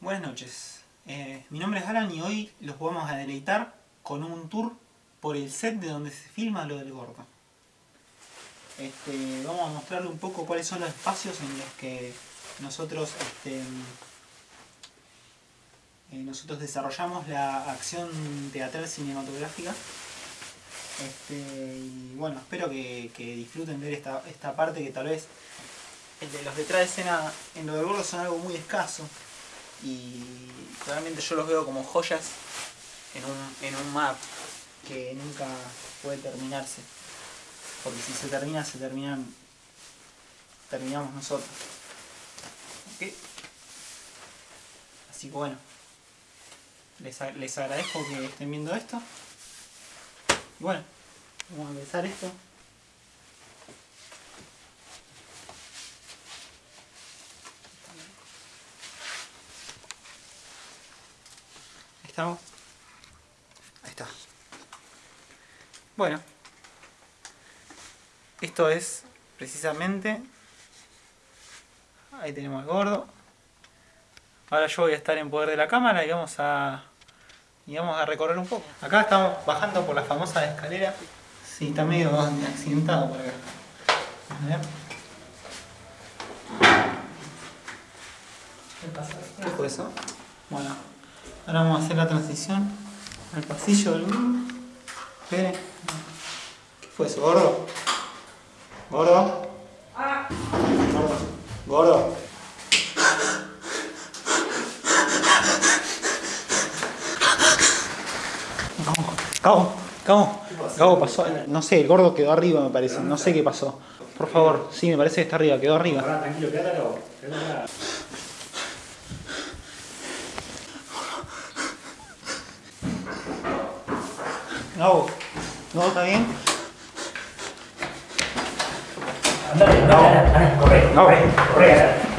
Buenas noches, eh, mi nombre es Alan y hoy los vamos a deleitar con un tour por el set de donde se filma lo del gordo. Este, vamos a mostrarle un poco cuáles son los espacios en los que nosotros, este, eh, nosotros desarrollamos la acción teatral cinematográfica. Este, y bueno, espero que, disfruten ver esta, esta parte que tal vez los detrás de escena en lo del gordo son algo muy escaso y realmente yo los veo como joyas en un, en un map que nunca puede terminarse porque si se termina, se terminan terminamos nosotros así que bueno les, les agradezco que estén viendo esto y bueno, vamos a empezar esto Ahí está. Bueno. Esto es precisamente... Ahí tenemos el gordo. Ahora yo voy a estar en poder de la cámara y vamos a... Y vamos a recorrer un poco. Acá estamos bajando por la famosa escalera. Sí, está medio accidentado por acá. A ver. ¿Qué fue eso? Bueno, Ahora vamos a hacer la transición al pasillo del grupo. Espere. ¿Qué fue eso? ¿Gordo? ¿Gordo? ¿Gordo? ¿Gordo? Cabo, Cabo, Cabo pasó, no sé, el gordo quedó arriba me parece, no sé qué pasó. Por favor, sí, me parece que está arriba, quedó arriba. Tranquilo, quédate No, no, ¿está bien? Andale, no, corre, corre, corre.